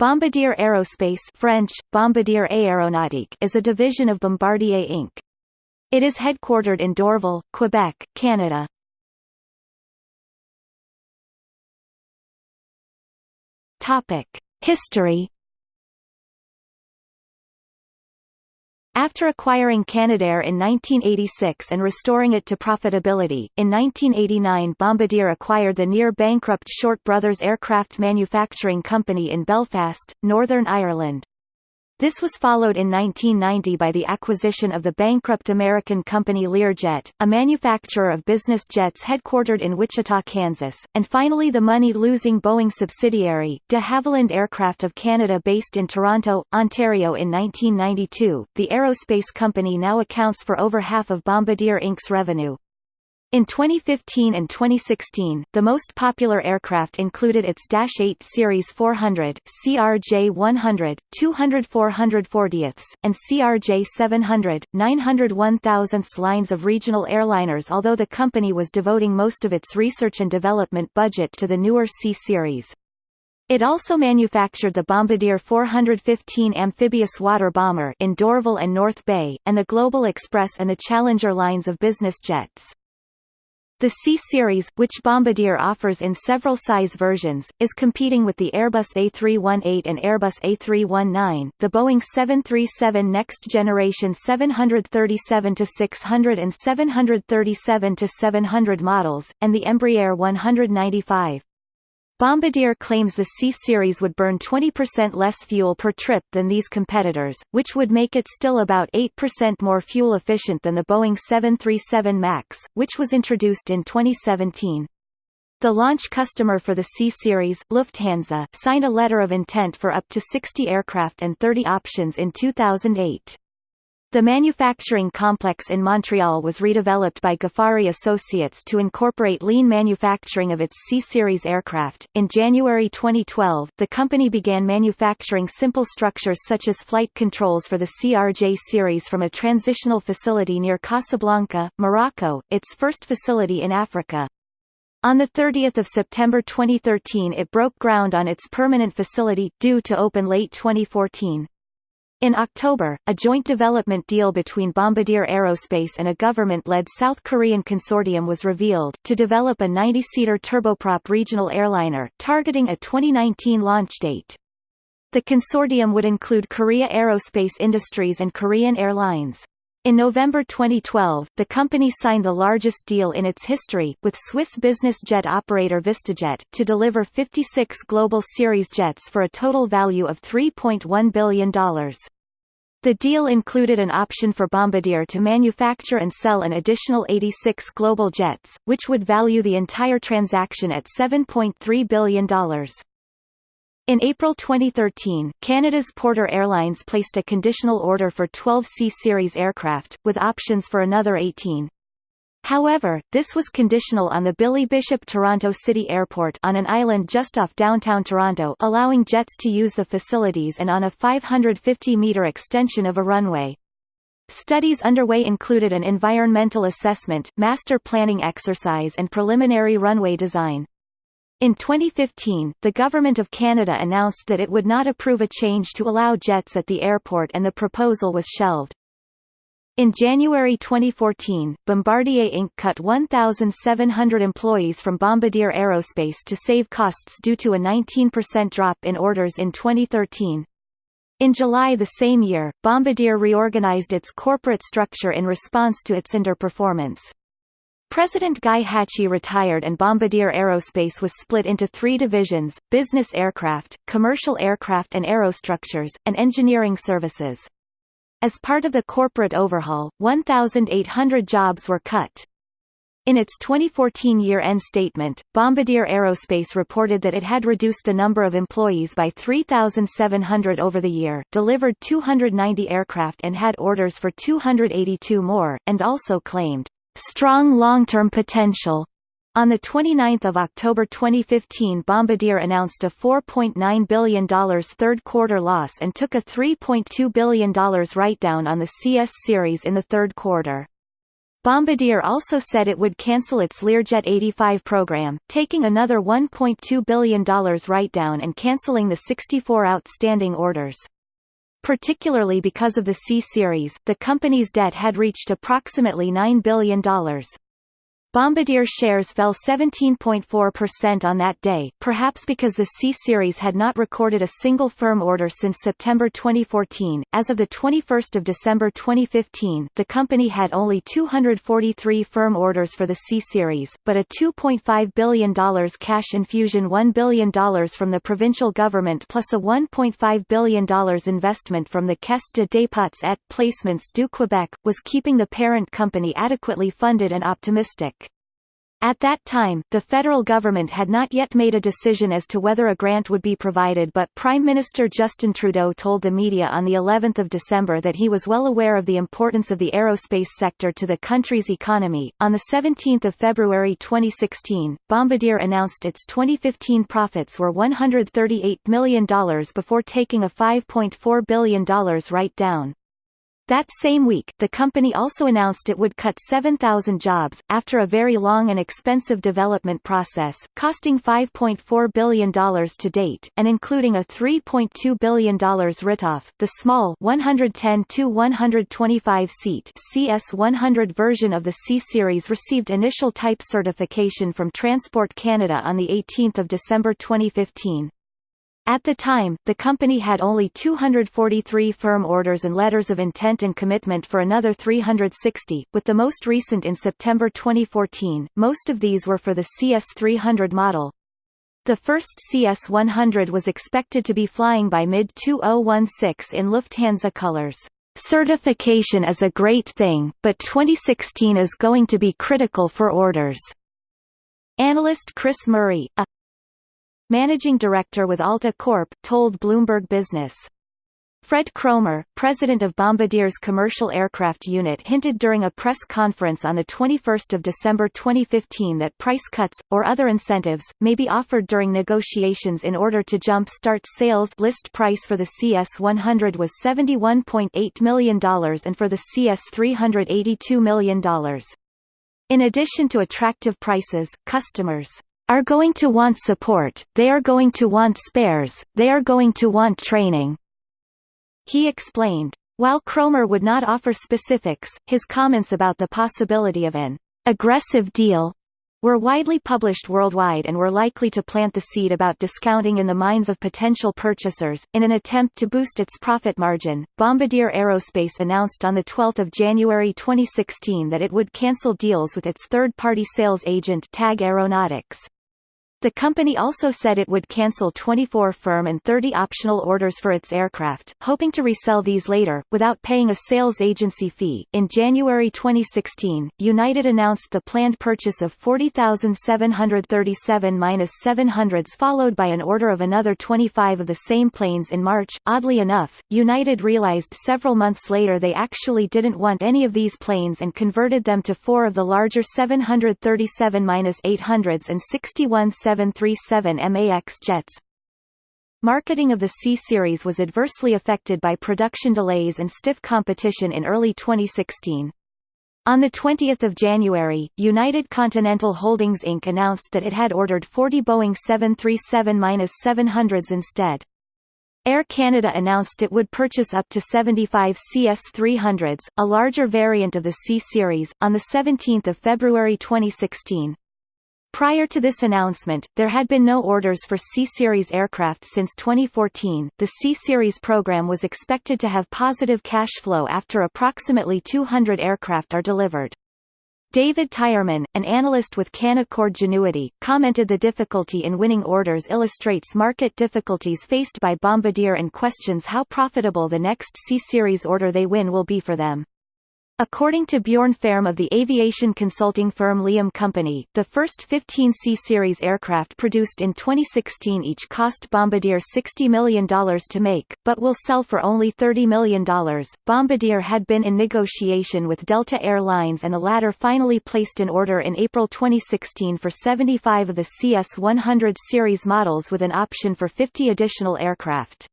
Bombardier Aerospace French, Bombardier Aéronautique is a division of Bombardier Inc. It is headquartered in Dorval, Quebec, Canada. History After acquiring Canadair in 1986 and restoring it to profitability, in 1989 Bombardier acquired the near-bankrupt Short Brothers Aircraft Manufacturing Company in Belfast, Northern Ireland. This was followed in 1990 by the acquisition of the bankrupt American company Learjet, a manufacturer of business jets headquartered in Wichita, Kansas, and finally the money-losing Boeing subsidiary, de Havilland Aircraft of Canada based in Toronto, Ontario in 1992. The aerospace company now accounts for over half of Bombardier Inc.'s revenue. In 2015 and 2016, the most popular aircraft included its Dash 8 Series 400, CRJ 100, 200 440ths, and CRJ 700, 900 1000ths lines of regional airliners although the company was devoting most of its research and development budget to the newer C Series. It also manufactured the Bombardier 415 amphibious water bomber in Dorval and North Bay, and the Global Express and the Challenger lines of business jets. The C-Series, which Bombardier offers in several size versions, is competing with the Airbus A318 and Airbus A319, the Boeing 737 Next Generation 737-600 and 737-700 models, and the Embraer 195. Bombardier claims the C-Series would burn 20% less fuel per trip than these competitors, which would make it still about 8% more fuel efficient than the Boeing 737 MAX, which was introduced in 2017. The launch customer for the C-Series, Lufthansa, signed a letter of intent for up to 60 aircraft and 30 options in 2008. The manufacturing complex in Montreal was redeveloped by Ghafari Associates to incorporate lean manufacturing of its C-Series aircraft. In January 2012, the company began manufacturing simple structures such as flight controls for the CRJ series from a transitional facility near Casablanca, Morocco, its first facility in Africa. On 30 September 2013 it broke ground on its permanent facility, due to open late 2014. In October, a joint development deal between Bombardier Aerospace and a government-led South Korean consortium was revealed, to develop a 90-seater turboprop regional airliner, targeting a 2019 launch date. The consortium would include Korea Aerospace Industries and Korean Airlines. In November 2012, the company signed the largest deal in its history, with Swiss business jet operator VistaJet, to deliver 56 Global Series jets for a total value of $3.1 billion. The deal included an option for Bombardier to manufacture and sell an additional 86 Global jets, which would value the entire transaction at $7.3 billion. In April 2013, Canada's Porter Airlines placed a conditional order for 12 C-Series aircraft, with options for another 18. However, this was conditional on the Billy Bishop Toronto City Airport on an island just off downtown Toronto allowing jets to use the facilities and on a 550-metre extension of a runway. Studies underway included an environmental assessment, master planning exercise and preliminary runway design. In 2015, the Government of Canada announced that it would not approve a change to allow jets at the airport and the proposal was shelved. In January 2014, Bombardier Inc. cut 1,700 employees from Bombardier Aerospace to save costs due to a 19% drop in orders in 2013. In July the same year, Bombardier reorganized its corporate structure in response to its underperformance. President Guy Hachey retired and Bombardier Aerospace was split into three divisions, business aircraft, commercial aircraft and aerostructures, and engineering services. As part of the corporate overhaul, 1,800 jobs were cut. In its 2014 year-end statement, Bombardier Aerospace reported that it had reduced the number of employees by 3,700 over the year, delivered 290 aircraft and had orders for 282 more, and also claimed strong long-term potential. On 29 October 2015 Bombardier announced a $4.9 billion third-quarter loss and took a $3.2 billion write-down on the CS series in the third quarter. Bombardier also said it would cancel its Learjet 85 program, taking another $1.2 billion write-down and cancelling the 64 outstanding orders. Particularly because of the C-Series, the company's debt had reached approximately $9 billion. Bombardier shares fell 17.4% on that day, perhaps because the C-Series had not recorded a single firm order since September 2014. As of the 21st of December 2015, the company had only 243 firm orders for the C-Series, but a $2.5 billion cash infusion $1 billion from the provincial government plus a $1.5 billion investment from the Caisse de dépôts et placements du Québec, was keeping the parent company adequately funded and optimistic. At that time, the federal government had not yet made a decision as to whether a grant would be provided but Prime Minister Justin Trudeau told the media on the 11th of December that he was well aware of the importance of the aerospace sector to the country's economy. On the 17th of February 2016, Bombardier announced its 2015 profits were $138 million before taking a $5.4 billion write-down. That same week, the company also announced it would cut 7,000 jobs, after a very long and expensive development process, costing $5.4 billion to date, and including a $3.2 billion write-off. The small 110-125 seat CS100 version of the C-Series received initial type certification from Transport Canada on 18 December 2015. At the time, the company had only 243 firm orders and letters of intent and commitment for another 360, with the most recent in September 2014. Most of these were for the CS300 model. The first CS100 was expected to be flying by mid-2016 in Lufthansa colors. Certification is a great thing, but 2016 is going to be critical for orders. Analyst Chris Murray, a managing director with Alta Corp, told Bloomberg Business. Fred Cromer, president of Bombardier's commercial aircraft unit hinted during a press conference on 21 December 2015 that price cuts, or other incentives, may be offered during negotiations in order to jump-start sales list price for the CS-100 was $71.8 million and for the CS-300 $82 million. In addition to attractive prices, customers are going to want support, they are going to want spares, they are going to want training. He explained. While Cromer would not offer specifics, his comments about the possibility of an aggressive deal were widely published worldwide and were likely to plant the seed about discounting in the minds of potential purchasers. In an attempt to boost its profit margin, Bombardier Aerospace announced on the 12th of January 2016 that it would cancel deals with its third-party sales agent TAG Aeronautics. The company also said it would cancel 24 firm and 30 optional orders for its aircraft, hoping to resell these later, without paying a sales agency fee. In January 2016, United announced the planned purchase of 40,737-700s followed by an order of another 25 of the same planes in March. Oddly enough, United realized several months later they actually didn't want any of these planes and converted them to four of the larger 737-800s and 61 737 MAX jets. Marketing of the C-Series was adversely affected by production delays and stiff competition in early 2016. On 20 January, United Continental Holdings Inc. announced that it had ordered 40 Boeing 737-700s instead. Air Canada announced it would purchase up to 75 CS300s, a larger variant of the C-Series, on 17 February 2016. Prior to this announcement, there had been no orders for C-Series aircraft since 2014. The C-Series program was expected to have positive cash flow after approximately 200 aircraft are delivered. David Tyerman, an analyst with Canaccord Genuity, commented the difficulty in winning orders illustrates market difficulties faced by Bombardier and questions how profitable the next C-Series order they win will be for them. According to Bjorn Fehrm of the aviation consulting firm Leeham Company, the first 15 C-Series aircraft produced in 2016 each cost Bombardier $60 million to make, but will sell for only $30 million. Bombardier had been in negotiation with Delta Air Lines and the latter finally placed an order in April 2016 for 75 of the CS-100 series models with an option for 50 additional aircraft.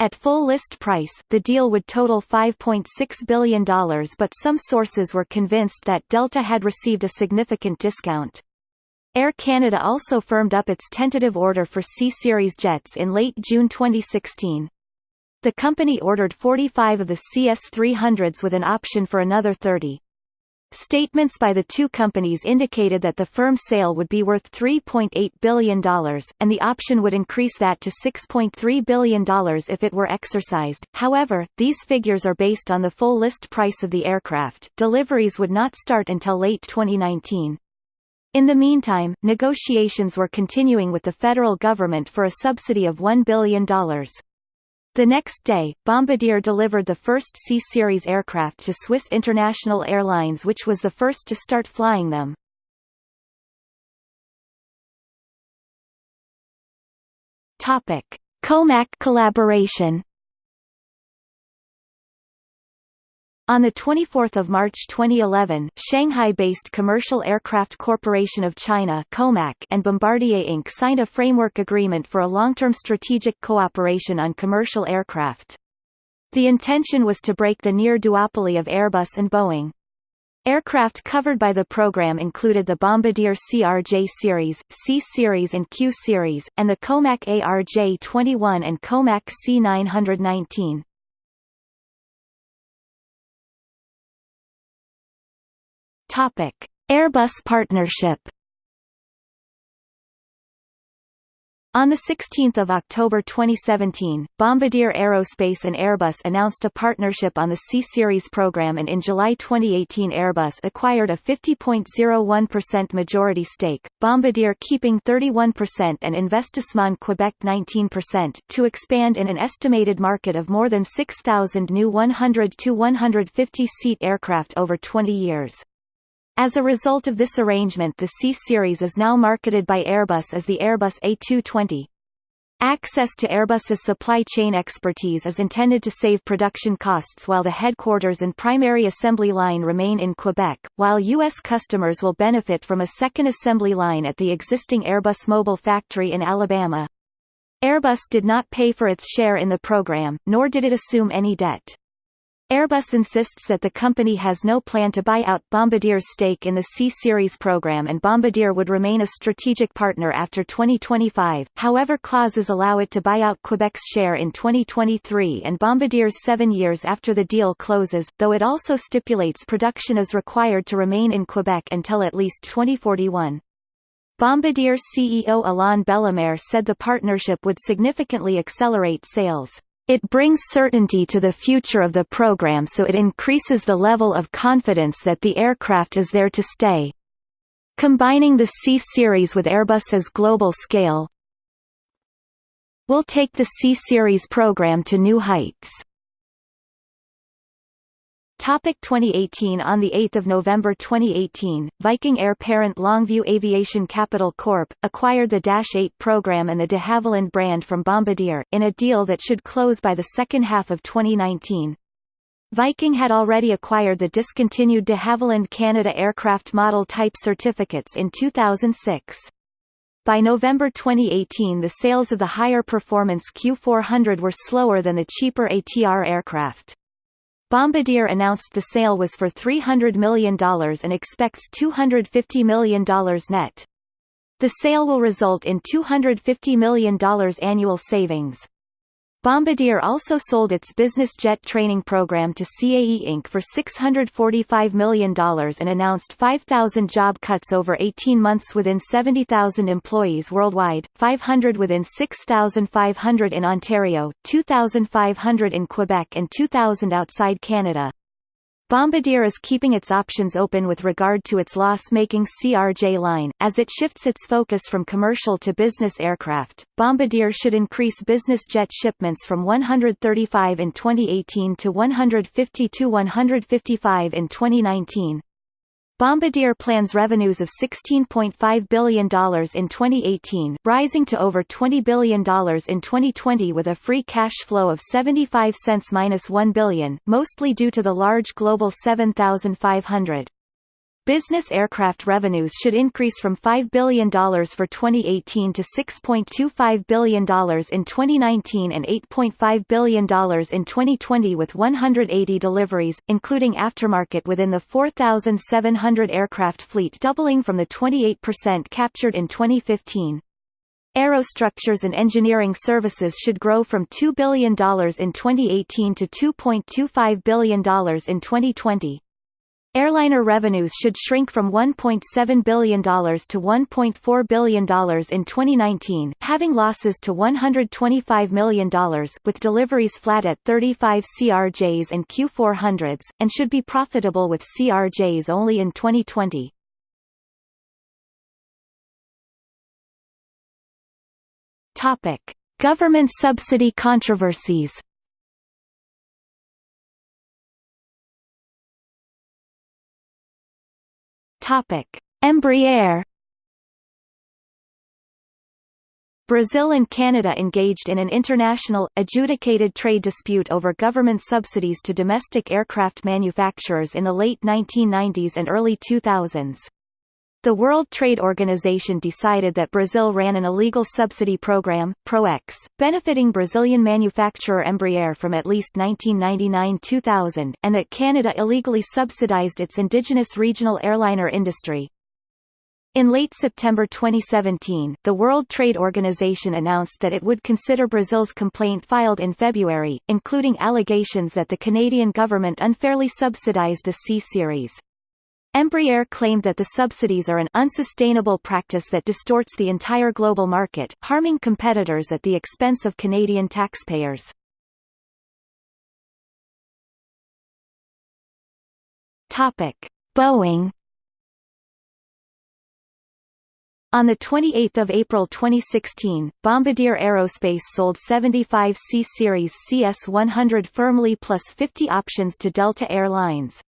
At full list price, the deal would total $5.6 billion but some sources were convinced that Delta had received a significant discount. Air Canada also firmed up its tentative order for C-Series jets in late June 2016. The company ordered 45 of the CS-300s with an option for another 30. Statements by the two companies indicated that the firm sale would be worth $3.8 billion, and the option would increase that to $6.3 billion if it were exercised. However, these figures are based on the full list price of the aircraft. Deliveries would not start until late 2019. In the meantime, negotiations were continuing with the federal government for a subsidy of $1 billion. The next day, Bombardier delivered the first C-Series aircraft to Swiss International Airlines which was the first to start flying them. Comac collaboration On 24 March 2011, Shanghai-based Commercial Aircraft Corporation of China COMAC and Bombardier Inc. signed a framework agreement for a long-term strategic cooperation on commercial aircraft. The intention was to break the near duopoly of Airbus and Boeing. Aircraft covered by the program included the Bombardier CRJ series, C series and Q series, and the Comac ARJ-21 and Comac C919. Airbus partnership. On 16 October 2017, Bombardier Aerospace and Airbus announced a partnership on the C-Series program and in July 2018 Airbus acquired a 50.01% majority stake, Bombardier keeping 31% and Investissement Quebec 19%, to expand in an estimated market of more than 6,000 new 100-150-seat aircraft over 20 years. As a result of this arrangement the C-Series is now marketed by Airbus as the Airbus A220. Access to Airbus's supply chain expertise is intended to save production costs while the headquarters and primary assembly line remain in Quebec, while U.S. customers will benefit from a second assembly line at the existing Airbus Mobile factory in Alabama. Airbus did not pay for its share in the program, nor did it assume any debt. Airbus insists that the company has no plan to buy out Bombardier's stake in the C-Series program and Bombardier would remain a strategic partner after 2025, however clauses allow it to buy out Quebec's share in 2023 and Bombardier's seven years after the deal closes, though it also stipulates production is required to remain in Quebec until at least 2041. Bombardier CEO Alain Bellemare said the partnership would significantly accelerate sales. It brings certainty to the future of the program so it increases the level of confidence that the aircraft is there to stay. Combining the C-Series with Airbus's global scale will take the C-Series program to new heights. Topic 2018 On 8 November 2018, Viking Air parent Longview Aviation Capital Corp., acquired the Dash 8 program and the de Havilland brand from Bombardier, in a deal that should close by the second half of 2019. Viking had already acquired the discontinued de Havilland Canada aircraft model type certificates in 2006. By November 2018 the sales of the higher performance Q400 were slower than the cheaper ATR aircraft. Bombardier announced the sale was for $300 million and expects $250 million net. The sale will result in $250 million annual savings. Bombardier also sold its business jet training program to CAE Inc. for $645 million and announced 5,000 job cuts over 18 months within 70,000 employees worldwide, 500 within 6,500 in Ontario, 2,500 in Quebec and 2,000 outside Canada. Bombardier is keeping its options open with regard to its loss-making CRJ line, as it shifts its focus from commercial to business aircraft. Bombardier should increase business jet shipments from 135 in 2018 to 150 to 155 in 2019. Bombardier plans revenues of $16.5 billion in 2018, rising to over $20 billion in 2020 with a free cash flow of 75 cents minus 1 billion, mostly due to the large Global 7500. Business aircraft revenues should increase from $5 billion for 2018 to $6.25 billion in 2019 and $8.5 billion in 2020 with 180 deliveries, including aftermarket within the 4,700 aircraft fleet doubling from the 28% captured in 2015. Aerostructures and engineering services should grow from $2 billion in 2018 to $2.25 billion in 2020. Airliner revenues should shrink from $1.7 billion to $1.4 billion in 2019, having losses to $125 million with deliveries flat at 35 CRJs and Q400s, and should be profitable with CRJs only in 2020. Topic: Government subsidy controversies. Embraer. Brazil and Canada engaged in an international, adjudicated trade dispute over government subsidies to domestic aircraft manufacturers in the late 1990s and early 2000s. The World Trade Organization decided that Brazil ran an illegal subsidy program, ProEx, benefiting Brazilian manufacturer Embraer from at least 1999-2000, and that Canada illegally subsidized its indigenous regional airliner industry. In late September 2017, the World Trade Organization announced that it would consider Brazil's complaint filed in February, including allegations that the Canadian government unfairly subsidized the C-Series. Embraer claimed that the subsidies are an unsustainable practice that distorts the entire global market, harming competitors at the expense of Canadian taxpayers. Topic: Boeing On 28 April 2016, Bombardier Aerospace sold 75 C-Series CS-100 firmly plus 50 options to Delta Air Lines.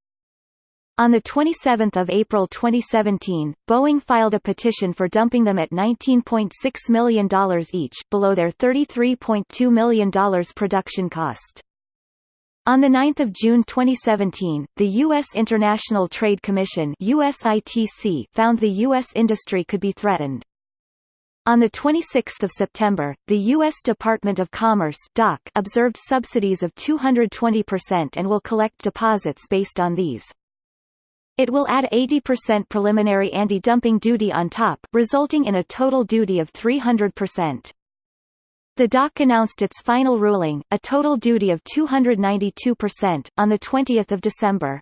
On 27 April 2017, Boeing filed a petition for dumping them at $19.6 million each below their $33.2 million production cost. On 9 June 2017, the U.S. International Trade Commission USITC found the U.S. industry could be threatened. On 26 September, the U.S. Department of Commerce DOC observed subsidies of 220% and will collect deposits based on these. It will add 80% preliminary anti-dumping duty on top, resulting in a total duty of 300%. The DOC announced its final ruling, a total duty of 292%, on 20 December.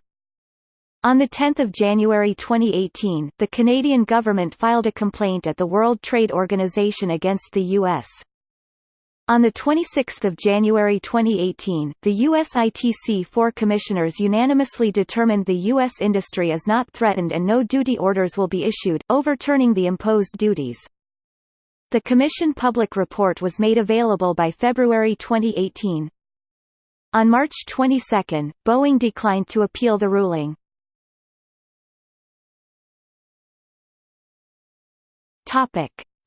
On 10 January 2018, the Canadian government filed a complaint at the World Trade Organization against the U.S. On 26 January 2018, the USITC four commissioners unanimously determined the U.S. industry is not threatened and no duty orders will be issued, overturning the imposed duties. The Commission public report was made available by February 2018. On March 22, Boeing declined to appeal the ruling.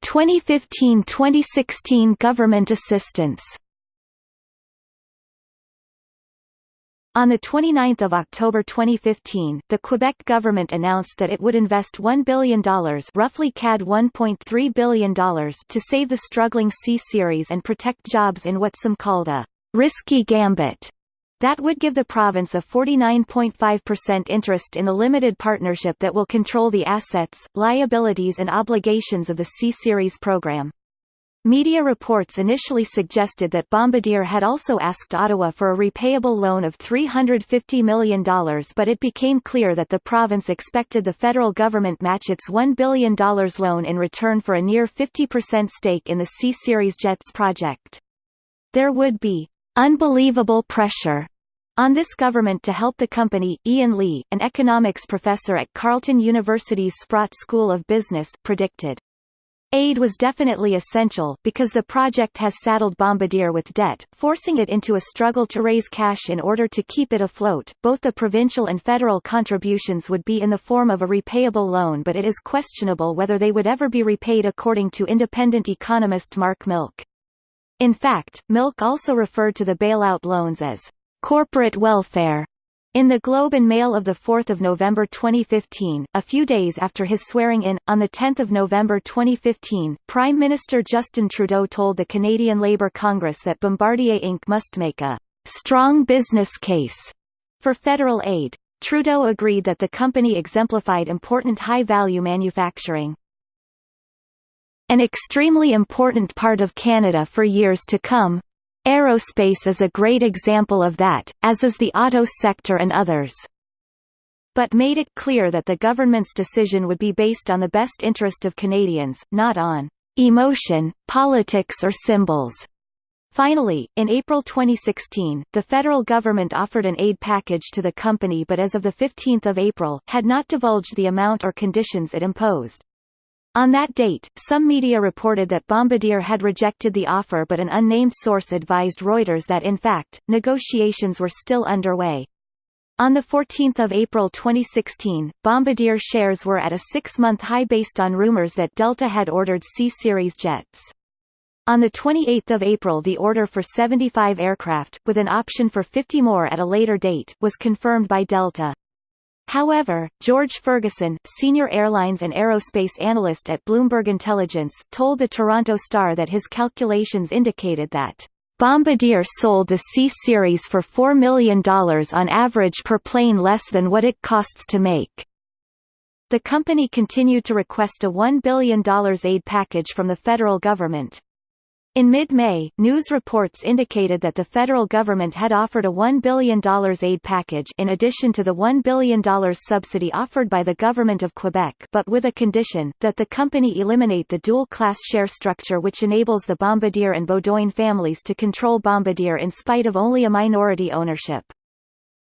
Topic. 2015–2016 government assistance On 29 October 2015, the Quebec government announced that it would invest $1 billion roughly CAD $1.3 billion to save the struggling C-Series and protect jobs in what some called a «risky gambit» That would give the province a 49.5% interest in the limited partnership that will control the assets, liabilities and obligations of the C-Series program. Media reports initially suggested that Bombardier had also asked Ottawa for a repayable loan of $350 million but it became clear that the province expected the federal government match its $1 billion loan in return for a near 50% stake in the C-Series jets project. There would be unbelievable pressure on this government to help the company, Ian Lee, an economics professor at Carleton University's Sprott School of Business, predicted. Aid was definitely essential, because the project has saddled Bombardier with debt, forcing it into a struggle to raise cash in order to keep it afloat. Both the provincial and federal contributions would be in the form of a repayable loan but it is questionable whether they would ever be repaid according to independent economist Mark Milk. In fact, Milk also referred to the bailout loans as corporate welfare, In the Globe and Mail of 4 November 2015, a few days after his swearing-in, on 10 November 2015, Prime Minister Justin Trudeau told the Canadian Labour Congress that Bombardier Inc. must make a «strong business case» for federal aid. Trudeau agreed that the company exemplified important high-value manufacturing. An extremely important part of Canada for years to come, Aerospace is a great example of that, as is the auto sector and others. But made it clear that the government's decision would be based on the best interest of Canadians, not on emotion, politics or symbols. Finally, in April 2016, the federal government offered an aid package to the company but as of 15 April, had not divulged the amount or conditions it imposed. On that date, some media reported that Bombardier had rejected the offer but an unnamed source advised Reuters that in fact, negotiations were still underway. On 14 April 2016, Bombardier shares were at a six-month high based on rumors that Delta had ordered C-Series jets. On 28 April the order for 75 aircraft, with an option for 50 more at a later date, was confirmed by Delta. However, George Ferguson, senior airlines and aerospace analyst at Bloomberg Intelligence, told the Toronto Star that his calculations indicated that Bombardier sold the C-Series for $4 million on average per plane less than what it costs to make. The company continued to request a $1 billion aid package from the federal government, in mid-May, news reports indicated that the federal government had offered a $1 billion aid package in addition to the $1 billion subsidy offered by the government of Quebec but with a condition, that the company eliminate the dual-class share structure which enables the Bombardier and Beaudoin families to control Bombardier in spite of only a minority ownership.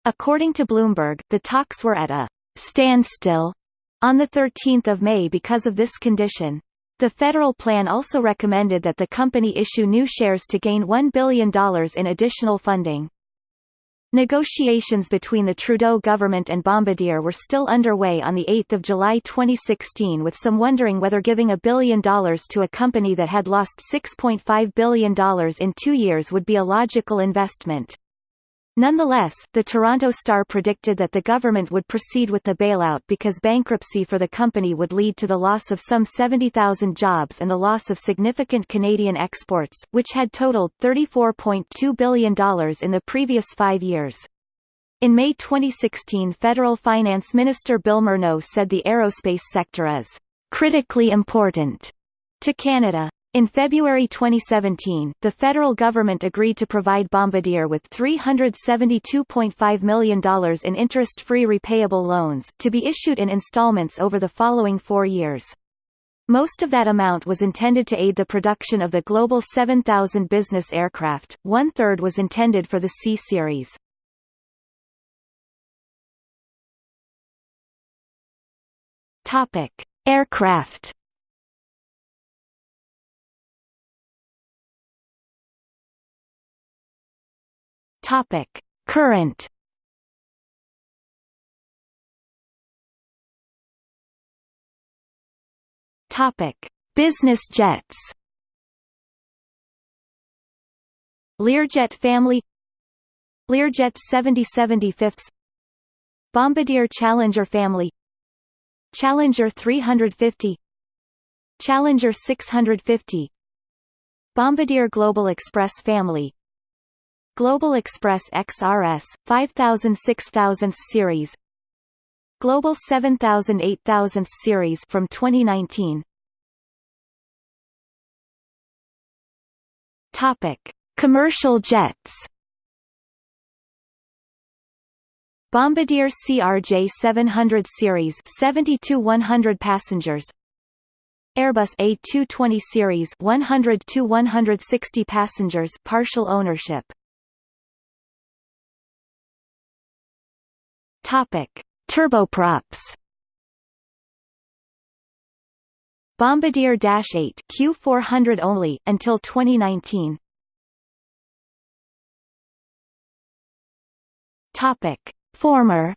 According to Bloomberg, the talks were at a standstill on 13 May because of this condition. The federal plan also recommended that the company issue new shares to gain $1 billion in additional funding. Negotiations between the Trudeau government and Bombardier were still underway on 8 July 2016 with some wondering whether giving a billion dollars to a company that had lost $6.5 billion in two years would be a logical investment. Nonetheless, the Toronto Star predicted that the government would proceed with the bailout because bankruptcy for the company would lead to the loss of some 70,000 jobs and the loss of significant Canadian exports, which had totaled $34.2 billion in the previous five years. In May 2016 Federal Finance Minister Bill Morneau said the aerospace sector is critically important to Canada. In February 2017, the federal government agreed to provide Bombardier with $372.5 million in interest-free repayable loans, to be issued in installments over the following four years. Most of that amount was intended to aid the production of the Global 7000 business aircraft, one-third was intended for the C-Series. Aircraft Topic: Current. Topic: Business jets. Learjet family. Learjet 7075 Bombardier Challenger family. Challenger 350 Challenger 650 Bombardier Global Express family Global Express XRS, 5000 6000 series. Global 7000 8000 series from 2019 Topic: Commercial jets. Bombardier CRJ 700 series 72 100 passengers. Airbus A220 series 100 to 160 passengers partial ownership Topic: Turboprops. Bombardier Dash 8 Q400 only until 2019. Topic: Former.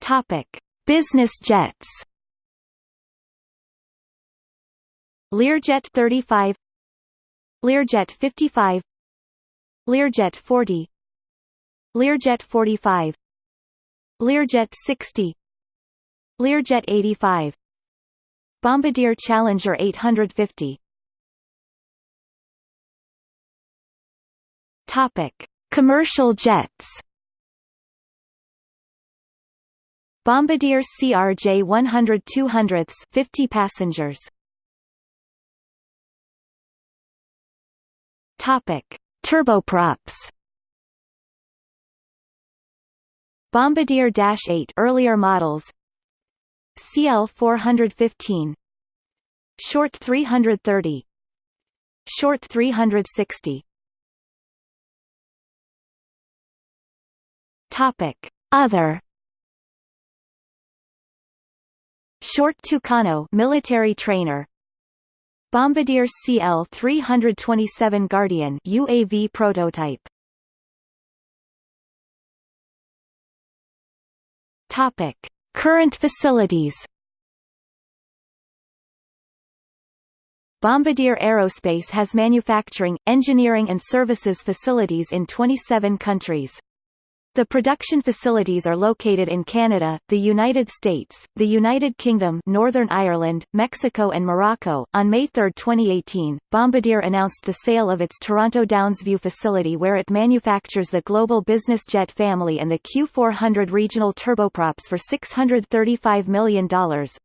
Topic: Business jets. Learjet 35 Learjet 55 Learjet 40 Learjet 45 Learjet 60 Learjet 85 Bombardier Challenger 850 Topic: Commercial jets. Bombardier CRJ 100 200s 50 passengers. Topic: Turboprops. Bombardier Dash 8 earlier models. CL 415. Short 330. Short 360. Topic: Other Short Tucano military trainer Bombardier CL-327 Guardian UAV prototype Topic: Current facilities Bombardier Aerospace has manufacturing, engineering and services facilities in 27 countries. The production facilities are located in Canada, the United States, the United Kingdom, Northern Ireland, Mexico and Morocco. On May 3, 2018, Bombardier announced the sale of its Toronto Downsview facility where it manufactures the Global Business Jet family and the Q400 regional turboprops for $635 million,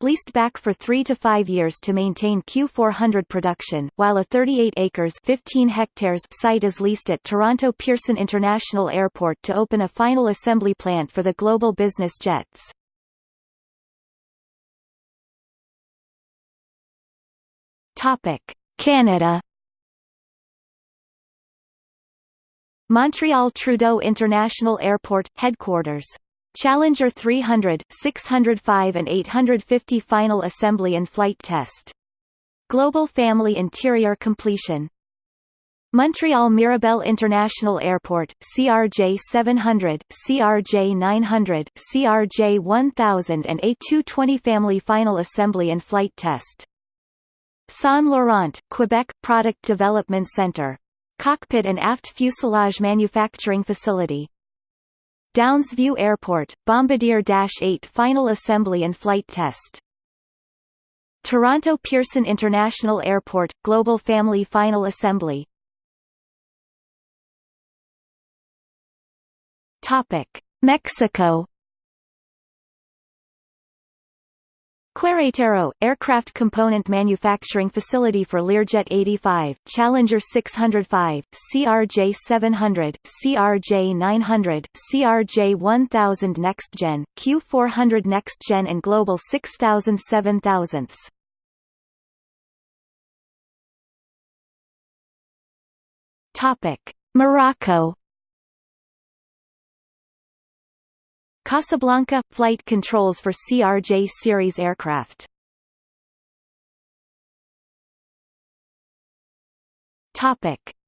leased back for 3 to 5 years to maintain Q400 production, while a 38 acres 15 hectares site is leased at Toronto Pearson International Airport to open a final assembly plant for the global business jets. Canada. Montreal Trudeau International Airport headquarters. Challenger 300, 605 and 850 final assembly and flight test. Global Family Interior completion Montreal Mirabel International Airport, CRJ 700, CRJ 900, CRJ 1000 and A220 family final assembly and flight test. Saint Laurent, Quebec Product Development Center. Cockpit and aft fuselage manufacturing facility. Downsview Airport, Bombardier Dash 8 final assembly and flight test. Toronto Pearson International Airport, Global Family Final Assembly Topic: Mexico. Querétaro, aircraft component manufacturing facility for Learjet 85, Challenger 605, CRJ 700, CRJ 900, CRJ 1000 Next Gen, Q400 Next Gen and Global 6000 7000s. Topic: Morocco Casablanca – Flight controls for CRJ series aircraft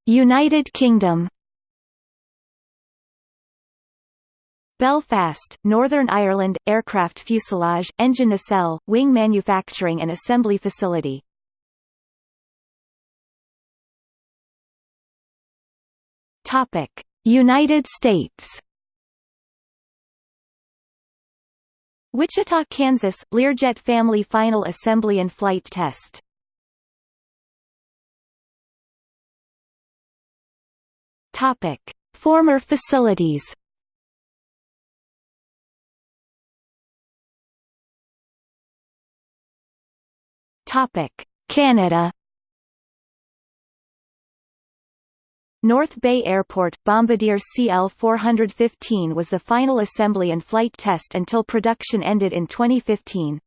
United Kingdom. Belfast, Northern Ireland, aircraft fuselage, engine nacelle, wing manufacturing and assembly facility. Topic: United States. Wichita, Kansas, Learjet family final assembly and flight test. Topic: Former facilities. Topic: Canada. North Bay Airport Bombardier CL-415 was the final assembly and flight test until production ended in 2015.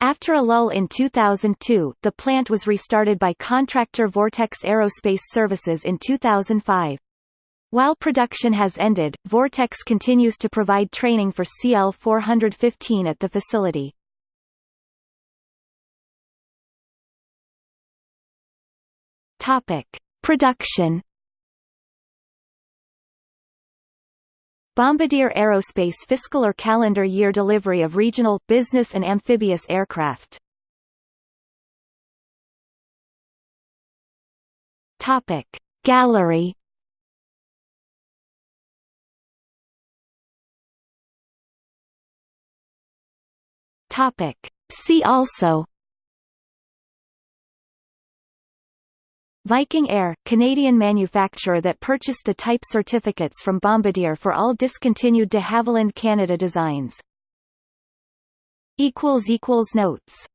After a lull in 2002, the plant was restarted by contractor Vortex Aerospace Services in 2005. While production has ended, Vortex continues to provide training for CL-415 at the facility. Topic: Production Bombardier Aerospace fiscal or calendar year delivery of regional, business and amphibious aircraft. Topic. Gallery Topic. See also Viking Air, Canadian manufacturer that purchased the type certificates from Bombardier for all discontinued de Havilland Canada designs. Notes